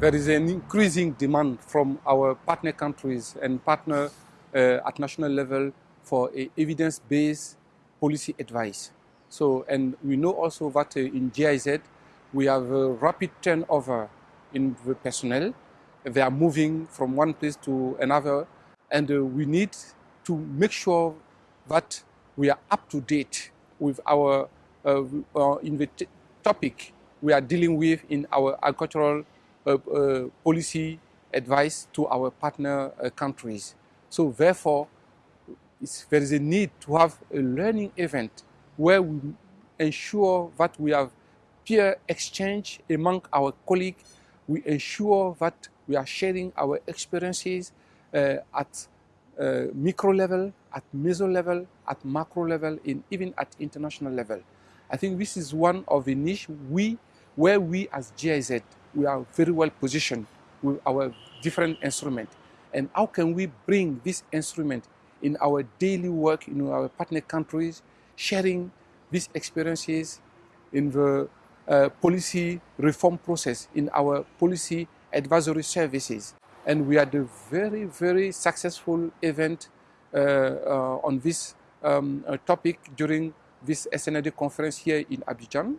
there is an increasing demand from our partner countries and partner uh, at national level for evidence-based policy advice. So, and we know also that uh, in GIZ, we have a rapid turnover in the personnel. They are moving from one place to another, and uh, we need to make sure that we are up to date with our uh, uh, in the topic we are dealing with in our agricultural policy advice to our partner uh, countries. So therefore, there is a need to have a learning event where we ensure that we have peer exchange among our colleagues. We ensure that we are sharing our experiences uh, at uh, micro level, at meso level, at macro level, and even at international level. I think this is one of the niche we, where we as GIZ, we are very well positioned with our different instruments. And how can we bring this instrument in our daily work in our partner countries, sharing these experiences in the uh, policy reform process, in our policy advisory services. And we had a very, very successful event uh, uh, on this um, uh, topic during this SNRD conference here in Abidjan,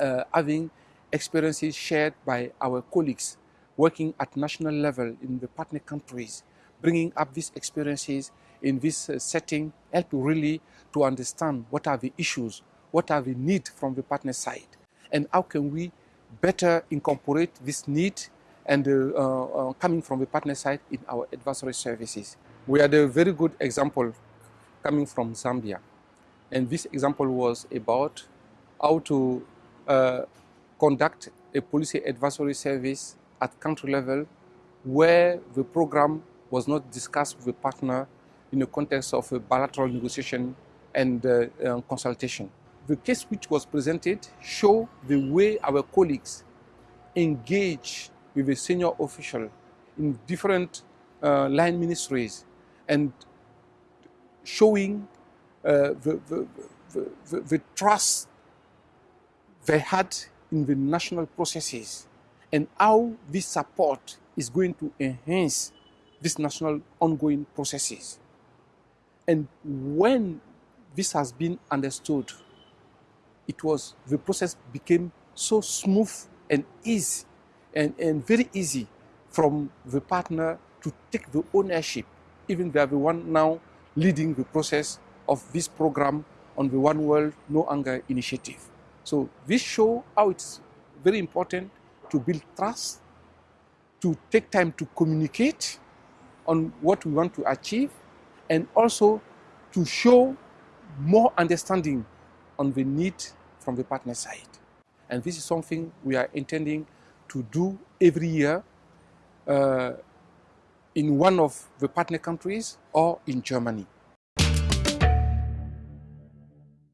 uh, having experiences shared by our colleagues working at national level in the partner countries, bringing up these experiences in this uh, setting, help really to understand what are the issues, what are the needs from the partner side, and how can we better incorporate this need and uh, uh, coming from the partner side in our advisory services. We had a very good example coming from Zambia. And this example was about how to uh, conduct a policy advisory service at country level where the program was not discussed with the partner in the context of a bilateral negotiation and uh, uh, consultation. The case which was presented show the way our colleagues engage with a senior official in different uh, line ministries and showing uh, the, the, the, the, trust they had in the national processes and how this support is going to enhance these national ongoing processes. And when this has been understood, it was, the process became so smooth and easy and, and very easy from the partner to take the ownership. Even they are the one now leading the process of this program on the One World No Hunger initiative. So this show how it's very important to build trust, to take time to communicate on what we want to achieve, and also to show more understanding on the need from the partner side. And this is something we are intending to do every year uh, in one of the partner countries or in Germany.